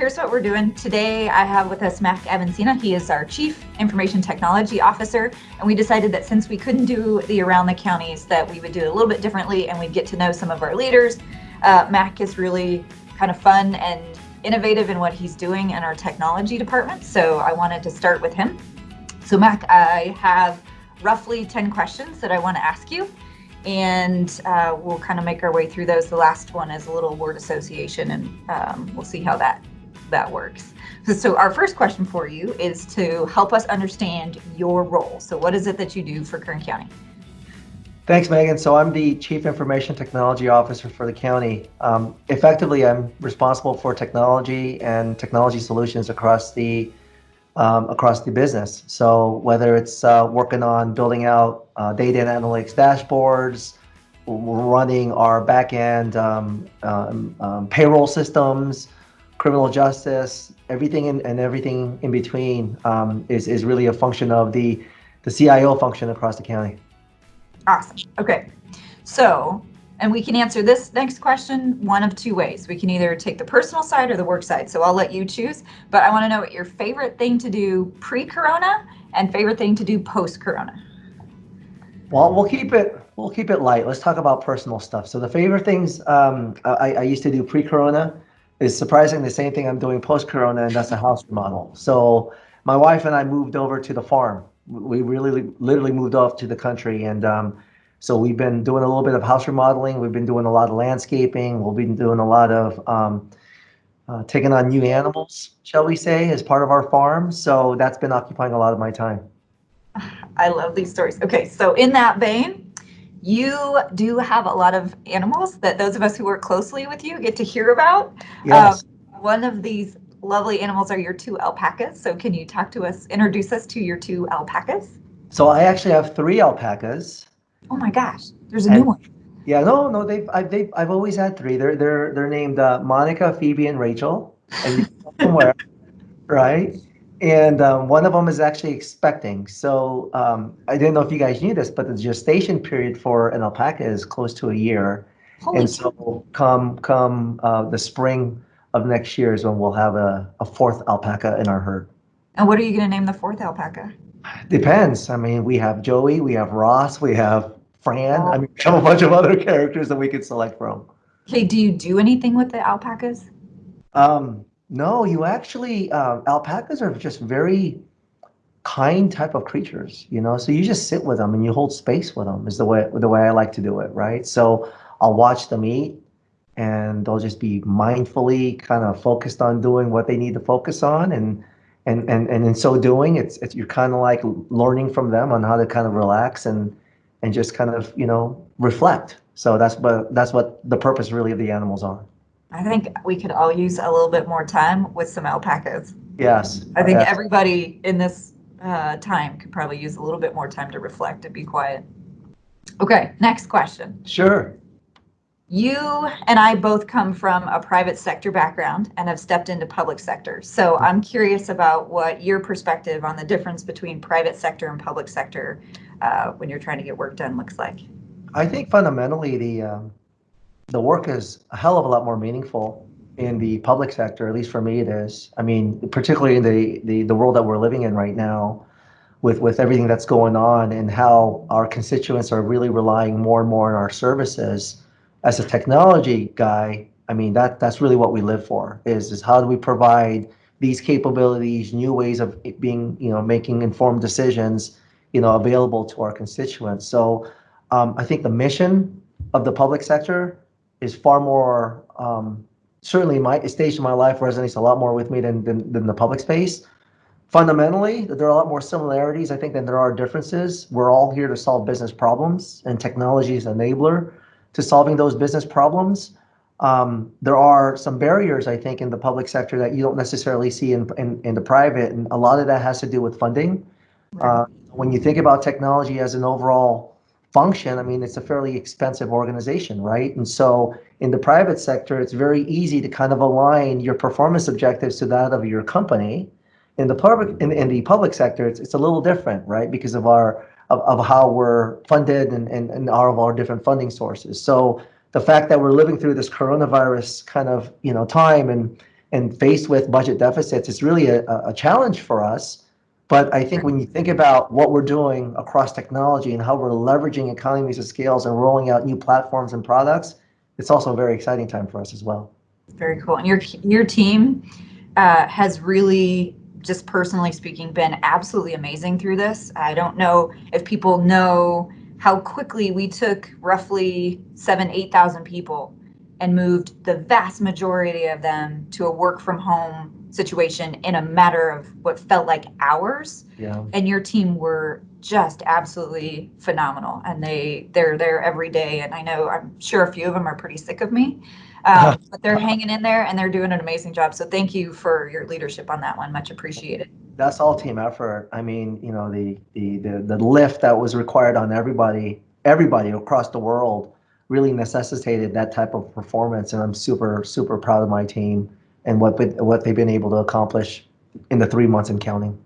here's what we're doing. Today I have with us Mac Avancena. He is our Chief Information Technology Officer. And we decided that since we couldn't do the around the counties that we would do it a little bit differently and we'd get to know some of our leaders. Uh, Mac is really kind of fun and innovative in what he's doing in our technology department. So I wanted to start with him. So Mac, I have roughly 10 questions that I want to ask you and uh, we'll kind of make our way through those. The last one is a little word association and um, we'll see how that that works. So, our first question for you is to help us understand your role. So what is it that you do for Kern County? Thanks, Megan. So I'm the Chief Information Technology Officer for the county. Um, effectively, I'm responsible for technology and technology solutions across the um, across the business. So whether it's uh, working on building out uh, data and analytics dashboards, running our backend um, um, um, payroll systems, criminal justice, everything in, and everything in between um, is, is really a function of the, the CIO function across the county. Awesome. Okay. So and we can answer this next question one of two ways. We can either take the personal side or the work side. So I'll let you choose. But I want to know what your favorite thing to do pre-corona and favorite thing to do post-corona. Well, we'll keep it we'll keep it light. Let's talk about personal stuff. So the favorite things um, I, I used to do pre-corona is surprising the same thing I'm doing post-corona, and that's a house remodel. So my wife and I moved over to the farm. We really literally moved off to the country and um, so we've been doing a little bit of house remodeling. We've been doing a lot of landscaping. We've been doing a lot of um, uh, taking on new animals, shall we say, as part of our farm. So that's been occupying a lot of my time. I love these stories. Okay, so in that vein, you do have a lot of animals that those of us who work closely with you get to hear about. Yes. Um, one of these lovely animals are your two alpacas. So can you talk to us, introduce us to your two alpacas? So I actually have three alpacas. Oh my gosh, there's a and, new one. Yeah, no, no, they've I've they've I've always had three. They're they're they're named uh, Monica, Phoebe, and Rachel. And somewhere, right? And um, one of them is actually expecting. So um, I didn't know if you guys knew this, but the gestation period for an alpaca is close to a year. Holy and so come come uh, the spring of next year is when we'll have a, a fourth alpaca in our herd. And what are you going to name the fourth alpaca? Depends. I mean, we have Joey, we have Ross, we have Fran. I mean, we have a bunch of other characters that we could select from. Okay, do you do anything with the alpacas? Um, no, you actually, uh, alpacas are just very kind type of creatures, you know. So you just sit with them and you hold space with them is the way the way I like to do it, right? So I'll watch them eat, and they'll just be mindfully kind of focused on doing what they need to focus on, and and and and in so doing, it's it's you're kind of like learning from them on how to kind of relax and and just kind of you know reflect. So that's what that's what the purpose really of the animals are. I think we could all use a little bit more time with some alpacas. Yes. I think yes. everybody in this uh, time could probably use a little bit more time to reflect and be quiet. Okay, next question. Sure. You and I both come from a private sector background and have stepped into public sector. So I'm curious about what your perspective on the difference between private sector and public sector uh, when you're trying to get work done looks like. I think fundamentally the um, the work is a hell of a lot more meaningful in the public sector. At least for me, it is. I mean, particularly in the the, the world that we're living in right now, with with everything that's going on and how our constituents are really relying more and more on our services as a technology guy, I mean that that's really what we live for. Is is how do we provide these capabilities, new ways of being, you know, making informed decisions, you know, available to our constituents. So um, I think the mission of the public sector is far more um, certainly my stage in my life resonates a lot more with me than, than, than the public space. Fundamentally, there are a lot more similarities, I think, than there are differences. We're all here to solve business problems, and technology is enabler to solving those business problems. Um, there are some barriers, I think, in the public sector that you don't necessarily see in, in, in the private, and a lot of that has to do with funding. Uh, when you think about technology as an overall function, I mean, it's a fairly expensive organization, right? And so in the private sector, it's very easy to kind of align your performance objectives to that of your company. In the public, in, in the public sector, it's, it's a little different, right? Because of our of, of how we're funded and, and, and all of our different funding sources. So the fact that we're living through this coronavirus kind of you know time and and faced with budget deficits, it's really a, a challenge for us. But I think when you think about what we're doing across technology and how we're leveraging economies of scales and rolling out new platforms and products, it's also a very exciting time for us as well. Very cool. And your your team uh, has really, just personally speaking, been absolutely amazing through this. I don't know if people know how quickly we took roughly seven, eight thousand people and moved the vast majority of them to a work from home situation in a matter of what felt like hours. Yeah. And your team were just absolutely phenomenal and they they're there every day and I know I'm sure a few of them are pretty sick of me. Um, but they're hanging in there and they're doing an amazing job. So thank you for your leadership on that one. Much appreciated. That's all team effort. I mean, you know, the the the, the lift that was required on everybody, everybody across the world really necessitated that type of performance. And I'm super, super proud of my team and what what they've been able to accomplish in the three months and counting.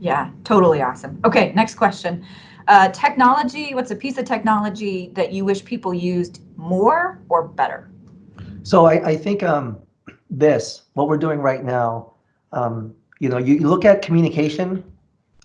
Yeah, totally awesome. Okay, next question. Uh, technology, what's a piece of technology that you wish people used more or better? So I, I think um, this, what we're doing right now, um, you know, you, you, look at communication,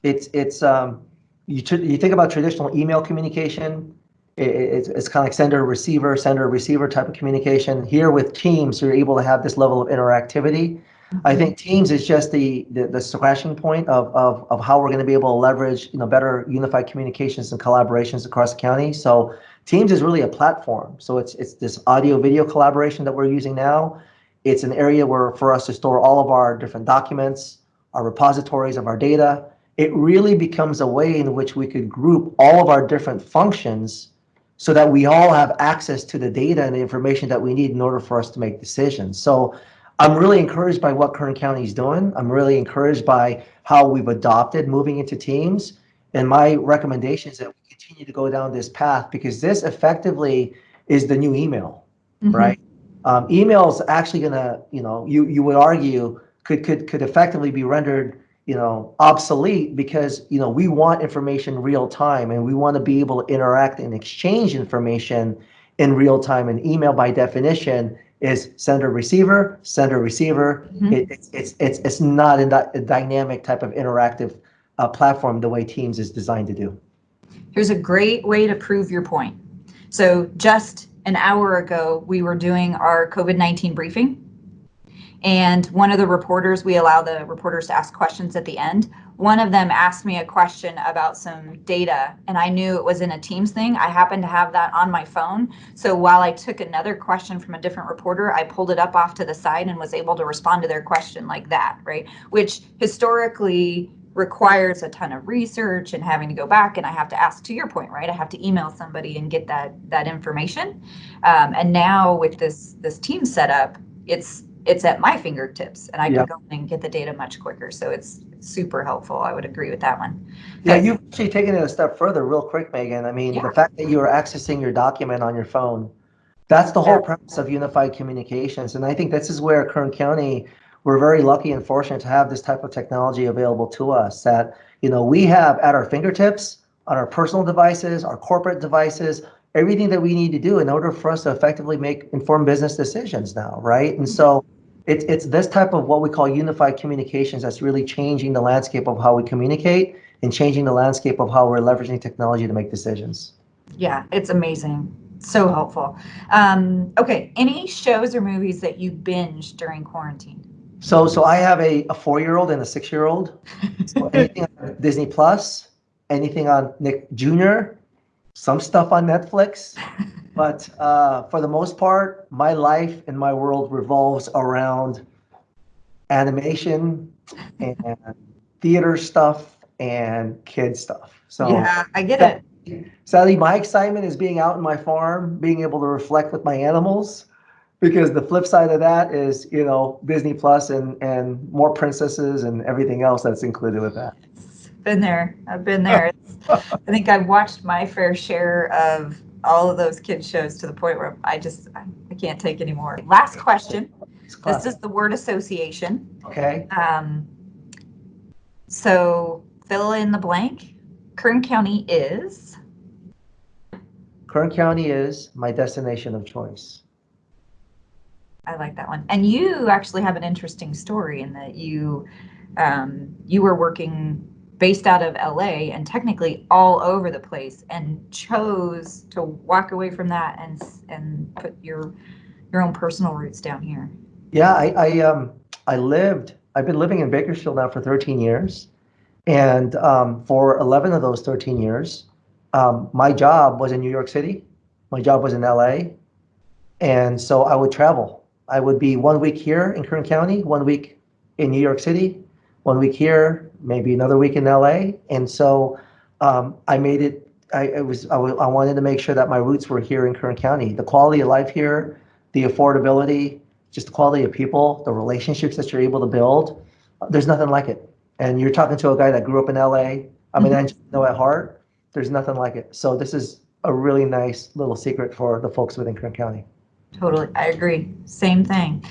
it's, it's um, you, you think about traditional email communication, it's, it's kind of like sender receiver, sender receiver type of communication. Here with Teams, you're able to have this level of interactivity. I mm-hmm. think Teams is just the, the, the scratching point of, of, of how we're going to be able to leverage you know better unified communications and collaborations across the county. So Teams is really a platform. So it's it's this audio video collaboration that we're using now. It's an area where for us to store all of our different documents, our repositories of our data. It really becomes a way in which we could group all of our different functions so that we all have access to the data and the information that we need in order for us to make decisions. So I'm really encouraged by what Kern County is doing. I'm really encouraged by how we've adopted moving into teams. And my recommendation is that we continue to go down this path because this effectively is the new email, mm-hmm. right? Um, email is actually going to, you know, you you would argue could could could effectively be rendered, you know, obsolete because you know we want information real time and we want to be able to interact and exchange information in real time. And email, by definition, is sender receiver, sender receiver. Mm-hmm. It, it's it's it's it's not a, a dynamic type of interactive uh, platform the way Teams is designed to do. Here's a great way to prove your point. So just an hour ago, we were doing our COVID-19 briefing. And one of the reporters, we allow the reporters to ask questions at the end. One of them asked me a question about some data, and I knew it was in a Teams thing. I happened to have that on my phone. So while I took another question from a different reporter, I pulled it up off to the side and was able to respond to their question like that, right? Which historically requires a ton of research and having to go back and i have to ask to your point right i have to email somebody and get that that information um, and now with this this team setup it's it's at my fingertips and i yep. can go and get the data much quicker so it's super helpful i would agree with that one yeah you've actually taken it a step further real quick megan i mean yeah. the fact that you are accessing your document on your phone that's the whole yeah. premise of unified communications and i think this is where kern county we're very lucky and fortunate to have this type of technology available to us that you know we have at our fingertips on our personal devices, our corporate devices, everything that we need to do in order for us to effectively make informed business decisions now, right? And so mm-hmm. It's it's this type of what we call unified communications that's really changing the landscape of how we communicate and changing the landscape of how we're leveraging technology to make decisions. Yeah, it's amazing. So helpful. Um, okay, any shows or movies that you binge during quarantine? So, so I have a, a four-year-old and a six-year-old. So anything on Disney Plus, anything on Nick Jr., some stuff on Netflix. But uh, for the most part, my life and my world revolves around animation and theater stuff and kid stuff. So yeah, I get it. Sadly, my excitement is being out in my farm, being able to reflect with my animals because the flip side of that is you know Disney Plus and and more princesses and everything else that's included with that. Been there. I've been there. I think I've watched my fair share of all of those kids shows to the point where I just I, I can't take anymore. Last question. This is the word association. Okay. Um, so fill in the blank. Kern County is. Kern County is my destination of choice. I like that one. And you actually have an interesting story in that you um, you were working based out of LA and technically all over the place and chose to walk away from that and and put your your own personal roots down here. Yeah, I, I um I lived I've been living in Bakersfield now for 13 years. And um, for 11 of those 13 years, um, my job was in New York City. My job was in LA. And so I would travel. I would be one week here in Kern County, one week in New York City, one week here, maybe another week in LA. And so um, I made it, I, it was, I, I wanted to make sure that my roots were here in Kern County. The quality of life here, the affordability, just the quality of people, the relationships that you're able to build, uh, there's nothing like it. And you're talking to a guy that grew up in LA. I mean, I just know at heart, there's nothing like it. So this is a really nice little secret for the folks within Kern County. Totally. I agree. Same thing.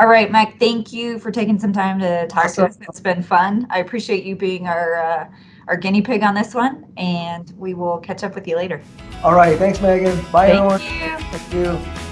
All right, Mike, thank you for taking some time to talk to us. It's been fun. I appreciate you being our uh, our guinea pig on this one, and we will catch up with you later. All right. Thanks, Megan. Bye, Thank everyone. you. Thank you.